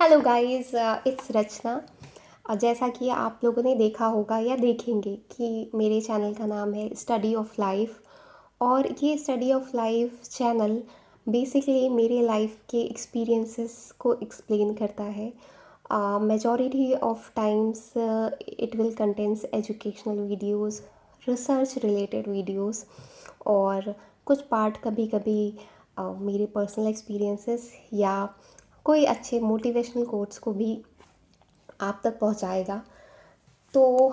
Hello guys it's रचना जैसा कि आप लोगों ने देखा होगा या देखेंगे कि मेरे चैनल का नाम है स्टडी ऑफ़ लाइफ और ये study of life channel basically मेरे लाइफ के एक्सपीरियंसेस को एक्सप्लेन करता है। Majority of times it will contains educational videos research related videos और कुछ पार्ट कभी कभी uh, मेरे पर्सनल एक्सपीरियंसेस या कोई अच्छे मोटिवेशनल कोट्स को भी आप तक पहुंचाएगा। तो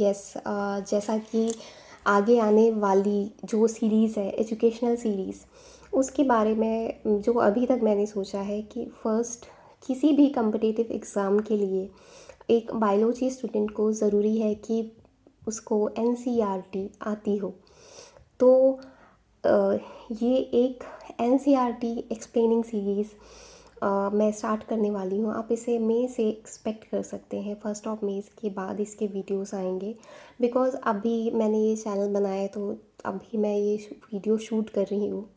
यस जैसा कि आगे आने वाली जो सीरीज़ है एजुकेशनल सीरीज़ उसके बारे में, जो अभी तक मैंने सोचा है कि फ़र्स्ट किसी भी कम्पिटिटिव एग्ज़ाम के लिए एक बायोलॉजी स्टूडेंट को ज़रूरी है कि उसको एन आती हो। तो ये एक N C R T explaining series मैं स्टार्ट करने वाली हूँ। आप इसे मई से एक्सपेक्ट कर सकते हैं। फ़र्स्ट ऑफ़ मई के बाद इसके वीडियोस आएँगे। बिकॉज़ अभी मैंने ये चैनल बनाया तो अभी मैं ये वीडियो शूट कर रही हूँ।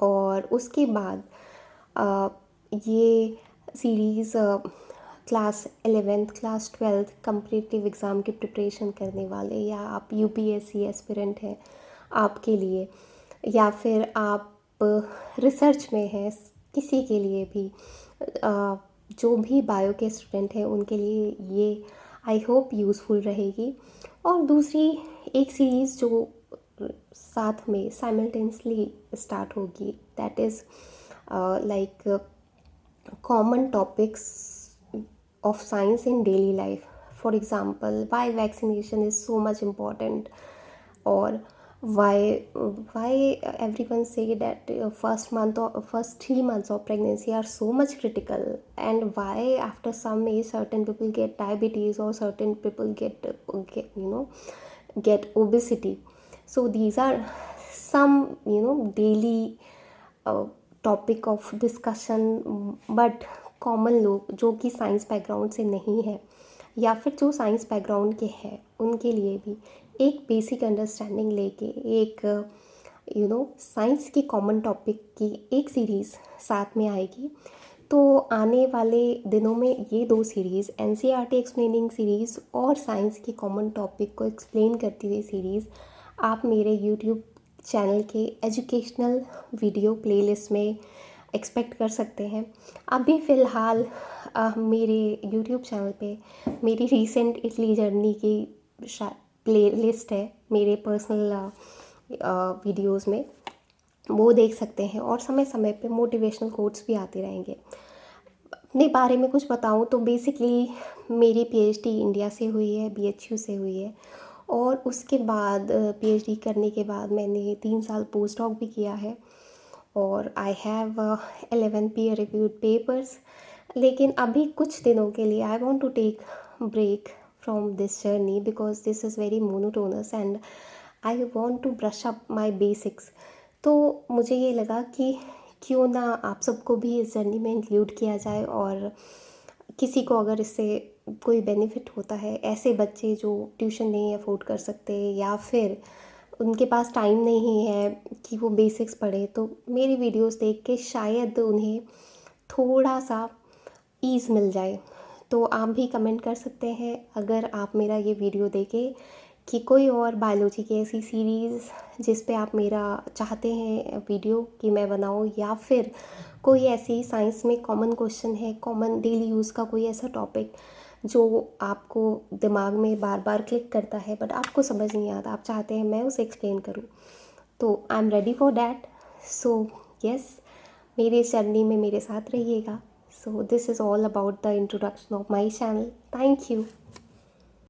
और उसके बाद आ, ये series class eleventh class twelfth competitive exam की प्रिपरेशन करने वाले या आप U P S C aspirant हैं आपके लिए या फिर आप रिसर्च में हैं किसी के लिए भी। जो भी बायो के स्टूडेंट हैं, उनके लिए ये आई होप यूज़फुल रहेगी। और दूसरी एक सीरीज़ जो साथ में साइमल्टेनियसली स्टार्ट होगी that is like common topics of science in daily life for example why vaccination is so much important और why why everyone say that uh, first month or first three months of pregnancy are so much critical and why after some age certain people get diabetes or certain people get, uh, get you know get obesity so these are some you know daily uh, topic of discussion but common लोग जो कि science background से नहीं है या फिर जो science background के हैं उनके लिए भी एक बेसिक अंडरस्टैंडिंग लेके, एक यू नो साइंस की कॉमन टॉपिक की एक सीरीज़ साथ में आएगी। तो आने वाले दिनों में ये दो series N C R T explaining series और साइंस की कॉमन टॉपिक को एक्सप्लेन करती हुई सीरीज़ आप मेरे यूट्यूब चैनल के एजुकेशनल वीडियो प्लेलिस्ट में एक्सपेक्ट कर सकते हैं। अभी फ़िलहाल मेरे यूट्यूब चैनल पे मेरी रीसेंट इटली जर्नी की प्ले लिस्ट है मेरे पर्सनल वीडियोस में, वो देख सकते हैं और समय समय पे मोटिवेशनल कोट्स भी आते रहेंगे। अपने बारे में कुछ बताऊँ तो बेसिकली मेरी पीएचडी इंडिया से हुई है बीएचयू से हुई है और उसके बाद पीएचडी करने के बाद मैंने तीन साल पोस्ट डॉक भी किया है और I have eleven peer reviewed papers लेकिन अभी कुछ दिनों के लिए I want to take break from this journey because this is very monotonous and I want to brush up my basics. तो मुझे ये लगा कि क्यों ना आप सबको भी इस जर्नी में इंक्लूड किया जाए और किसी को अगर इससे कोई बेनिफिट होता है, ऐसे बच्चे जो ट्यूशन नहीं अफोर्ड कर सकते या फिर उनके पास टाइम नहीं है कि वो बेसिक्स पढ़े तो मेरी वीडियोस देख के शायद उन्हें थोड़ा सा ईज़ मिल जाए। तो आप भी कमेंट कर सकते हैं। अगर आप मेरा ये वीडियो देखें कि कोई और बायोलॉजी की ऐसी सीरीज़ जिस पे आप मेरा चाहते हैं वीडियो कि मैं बनाऊँ या फिर कोई ऐसी साइंस में कॉमन क्वेश्चन है, कॉमन डेली यूज़ का कोई ऐसा टॉपिक जो आपको दिमाग में बार बार क्लिक करता है बट आपको समझ नहीं आता, आप चाहते हैं मैं उसे एक्सप्लेन करूँ। तो I am ready for that so yes मेरे जर्नी में मेरे साथ रहिएगा। So this is all about the introduction of my channel. Thank you